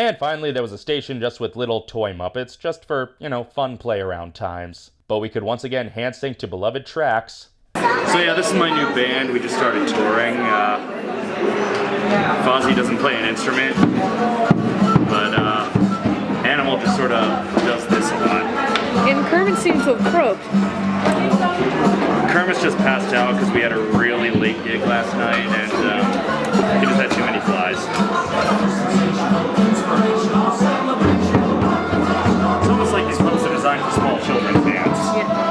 And finally, there was a station just with little toy Muppets, just for, you know, fun play around times. But we could once again hand sync to beloved tracks. So yeah, this is my new band. We just started touring. Uh, Fozzie doesn't play an instrument, but uh, Animal just sort of does this a lot. And Kermit seems to have croaked. Kermit's just passed out because we had a really late gig last night and um, small children's dance. Yeah.